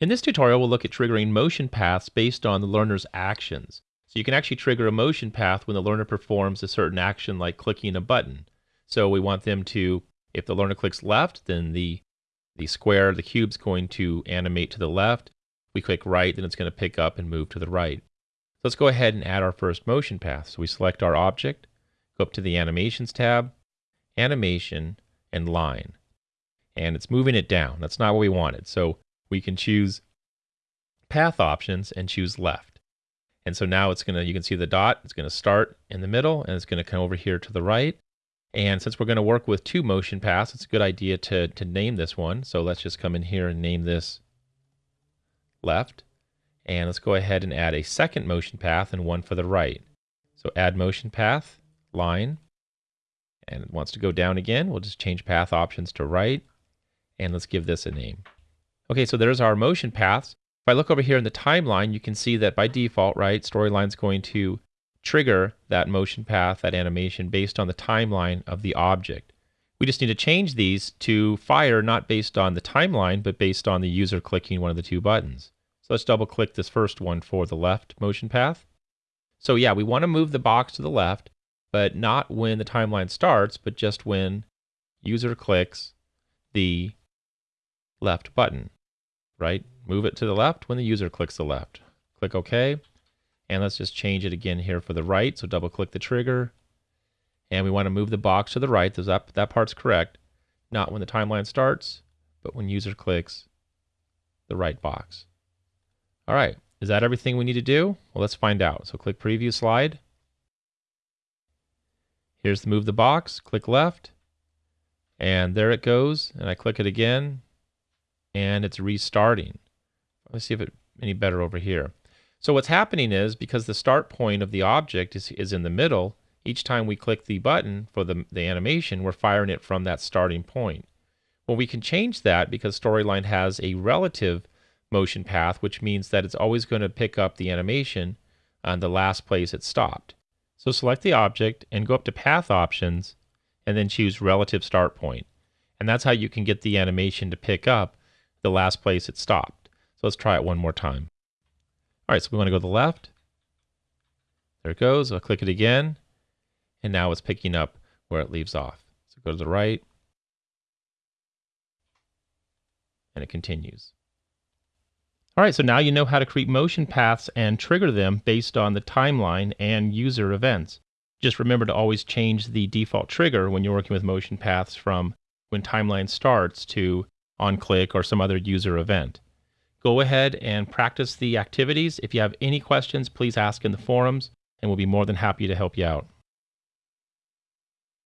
In this tutorial, we'll look at triggering motion paths based on the learner's actions. So you can actually trigger a motion path when the learner performs a certain action like clicking a button. So we want them to, if the learner clicks left, then the, the square, the cube's going to animate to the left. We click right, then it's going to pick up and move to the right. So let's go ahead and add our first motion path. So we select our object, go up to the Animations tab, Animation, and Line. And it's moving it down. That's not what we wanted. So we can choose path options and choose left. And so now it's going to, you can see the dot, it's going to start in the middle and it's going to come over here to the right. And since we're going to work with two motion paths, it's a good idea to, to name this one. So let's just come in here and name this left. And let's go ahead and add a second motion path and one for the right. So add motion path, line, and it wants to go down again. We'll just change path options to right. And let's give this a name. Okay, so there's our motion paths. If I look over here in the timeline, you can see that by default, right, Storyline's going to trigger that motion path, that animation, based on the timeline of the object. We just need to change these to fire not based on the timeline, but based on the user clicking one of the two buttons. So let's double click this first one for the left motion path. So yeah, we want to move the box to the left, but not when the timeline starts, but just when user clicks the left button right? Move it to the left when the user clicks the left. Click OK. And let's just change it again here for the right. So double click the trigger. And we want to move the box to the right. That, that part's correct. Not when the timeline starts, but when user clicks the right box. All right. Is that everything we need to do? Well, let's find out. So click preview slide. Here's the move the box. Click left. And there it goes. And I click it again and it's restarting. Let's see if it any better over here. So what's happening is because the start point of the object is, is in the middle, each time we click the button for the, the animation, we're firing it from that starting point. Well, we can change that because Storyline has a relative motion path, which means that it's always going to pick up the animation on the last place it stopped. So select the object and go up to Path Options and then choose Relative Start Point. And that's how you can get the animation to pick up the last place it stopped. So let's try it one more time. All right, so we want to go to the left. There it goes. I'll click it again. And now it's picking up where it leaves off. So go to the right. And it continues. All right, so now you know how to create motion paths and trigger them based on the timeline and user events. Just remember to always change the default trigger when you're working with motion paths from when timeline starts to on click or some other user event. Go ahead and practice the activities. If you have any questions, please ask in the forums and we'll be more than happy to help you out.